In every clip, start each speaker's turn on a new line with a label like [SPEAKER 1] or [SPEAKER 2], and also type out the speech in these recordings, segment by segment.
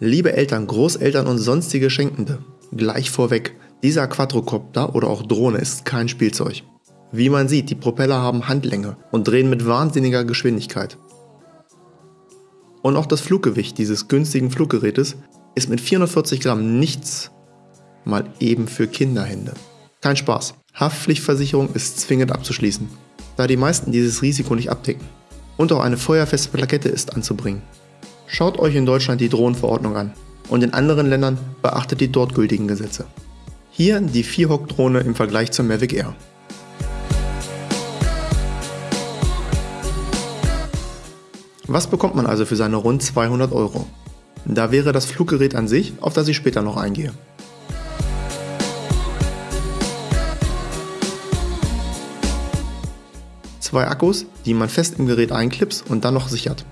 [SPEAKER 1] Liebe Eltern, Großeltern und sonstige Schenkende, gleich vorweg, dieser Quadrocopter oder auch Drohne ist kein Spielzeug. Wie man sieht, die Propeller haben Handlänge und drehen mit wahnsinniger Geschwindigkeit. Und auch das Fluggewicht dieses günstigen Fluggerätes ist mit 440 Gramm nichts mal eben für Kinderhände. Kein Spaß. Haftpflichtversicherung ist zwingend abzuschließen, da die meisten dieses Risiko nicht abdecken. Und auch eine feuerfeste Plakette ist anzubringen. Schaut euch in Deutschland die Drohnenverordnung an und in anderen Ländern beachtet die dort gültigen Gesetze. Hier die 4-Hock-Drohne im Vergleich zur Mavic Air. Was bekommt man also für seine rund 200 Euro? Da wäre das Fluggerät an sich, auf das ich später noch eingehe. Zwei Akkus, die man fest im Gerät einklipst und dann noch sichert.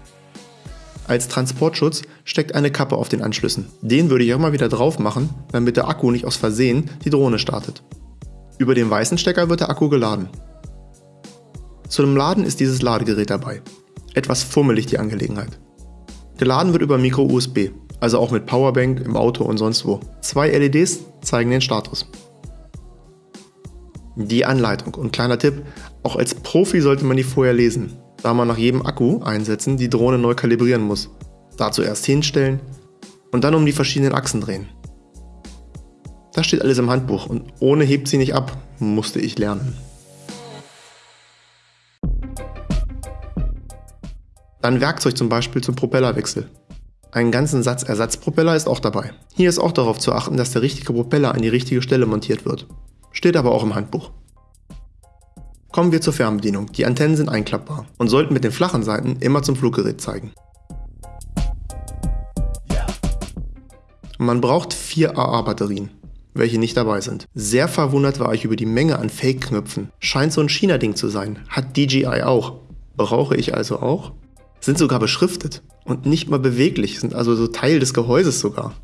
[SPEAKER 1] Als Transportschutz steckt eine Kappe auf den Anschlüssen. Den würde ich auch mal wieder drauf machen, damit der Akku nicht aus Versehen die Drohne startet. Über den weißen Stecker wird der Akku geladen. Zu dem Laden ist dieses Ladegerät dabei. Etwas fummelig die Angelegenheit. Geladen wird über Micro-USB, also auch mit Powerbank im Auto und sonst wo. Zwei LEDs zeigen den Status. Die Anleitung und kleiner Tipp, auch als Profi sollte man die vorher lesen, da man nach jedem Akku einsetzen die Drohne neu kalibrieren muss. Dazu erst hinstellen und dann um die verschiedenen Achsen drehen. Das steht alles im Handbuch und ohne hebt sie nicht ab, musste ich lernen. Dann Werkzeug zum Beispiel zum Propellerwechsel. Einen ganzen Satz Ersatzpropeller ist auch dabei. Hier ist auch darauf zu achten, dass der richtige Propeller an die richtige Stelle montiert wird. Steht aber auch im Handbuch. Kommen wir zur Fernbedienung. Die Antennen sind einklappbar und sollten mit den flachen Seiten immer zum Fluggerät zeigen. Man braucht vier AA-Batterien, welche nicht dabei sind. Sehr verwundert war ich über die Menge an Fake-Knöpfen. Scheint so ein China-Ding zu sein. Hat DJI auch. Brauche ich also auch? sind sogar beschriftet und nicht mal beweglich, sind also so Teil des Gehäuses sogar.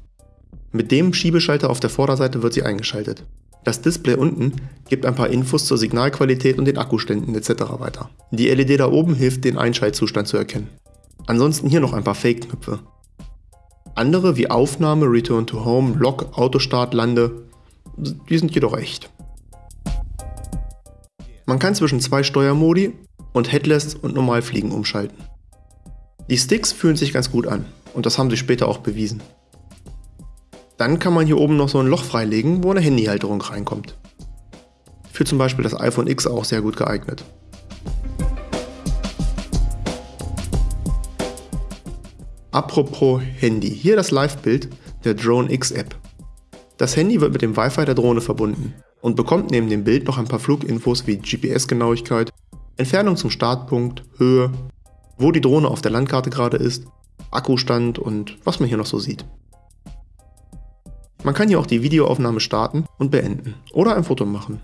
[SPEAKER 1] Mit dem Schiebeschalter auf der Vorderseite wird sie eingeschaltet. Das Display unten gibt ein paar Infos zur Signalqualität und den Akkuständen etc. weiter. Die LED da oben hilft, den Einschaltzustand zu erkennen. Ansonsten hier noch ein paar Fake-Knöpfe. Andere wie Aufnahme, Return to Home, Lock, Autostart, Lande, die sind jedoch echt. Man kann zwischen zwei Steuermodi und Headless und Normalfliegen umschalten. Die Sticks fühlen sich ganz gut an und das haben sie später auch bewiesen. Dann kann man hier oben noch so ein Loch freilegen, wo eine Handyhalterung reinkommt. Für zum Beispiel das iPhone X auch sehr gut geeignet. Apropos Handy, hier das Live-Bild der Drone X App. Das Handy wird mit dem Wi-Fi der Drohne verbunden und bekommt neben dem Bild noch ein paar Fluginfos wie GPS-Genauigkeit, Entfernung zum Startpunkt, Höhe, wo die Drohne auf der Landkarte gerade ist, Akkustand und was man hier noch so sieht. Man kann hier auch die Videoaufnahme starten und beenden oder ein Foto machen.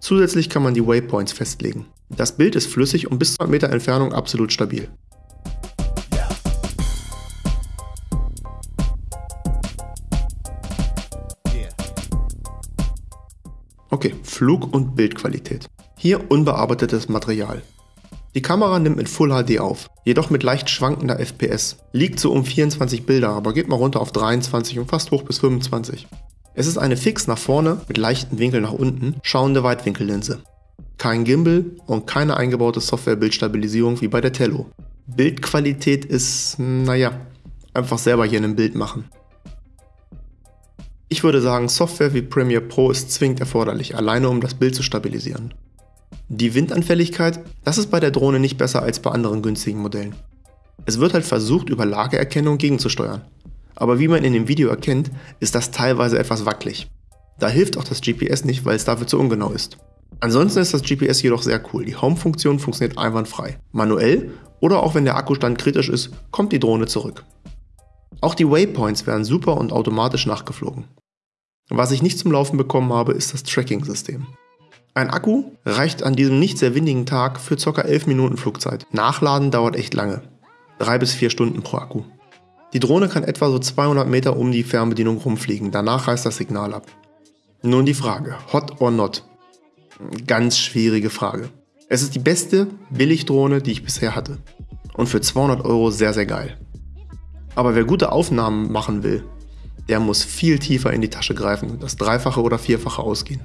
[SPEAKER 1] Zusätzlich kann man die Waypoints festlegen. Das Bild ist flüssig und bis zu 100 Meter Entfernung absolut stabil. Okay, Flug- und Bildqualität. Hier unbearbeitetes Material. Die Kamera nimmt mit Full HD auf, jedoch mit leicht schwankender FPS. Liegt so um 24 Bilder, aber geht mal runter auf 23 und fast hoch bis 25. Es ist eine fix nach vorne mit leichten Winkel nach unten schauende Weitwinkellinse. Kein Gimbal und keine eingebaute Software-Bildstabilisierung wie bei der Tello. Bildqualität ist, naja, einfach selber hier ein Bild machen. Ich würde sagen, Software wie Premiere Pro ist zwingend erforderlich, alleine um das Bild zu stabilisieren. Die Windanfälligkeit, das ist bei der Drohne nicht besser als bei anderen günstigen Modellen. Es wird halt versucht, über Lageerkennung gegenzusteuern. Aber wie man in dem Video erkennt, ist das teilweise etwas wackelig. Da hilft auch das GPS nicht, weil es dafür zu ungenau ist. Ansonsten ist das GPS jedoch sehr cool. Die Home-Funktion funktioniert einwandfrei. Manuell oder auch wenn der Akkustand kritisch ist, kommt die Drohne zurück. Auch die Waypoints werden super und automatisch nachgeflogen. Was ich nicht zum Laufen bekommen habe, ist das Tracking-System. Ein Akku reicht an diesem nicht sehr windigen Tag für ca. 11 Minuten Flugzeit. Nachladen dauert echt lange. 3 bis 4 Stunden pro Akku. Die Drohne kann etwa so 200 Meter um die Fernbedienung rumfliegen, danach reißt das Signal ab. Nun die Frage, hot or not? Ganz schwierige Frage. Es ist die beste Billigdrohne, die ich bisher hatte. Und für 200 Euro sehr, sehr geil. Aber wer gute Aufnahmen machen will, der muss viel tiefer in die Tasche greifen, das Dreifache oder Vierfache ausgehen.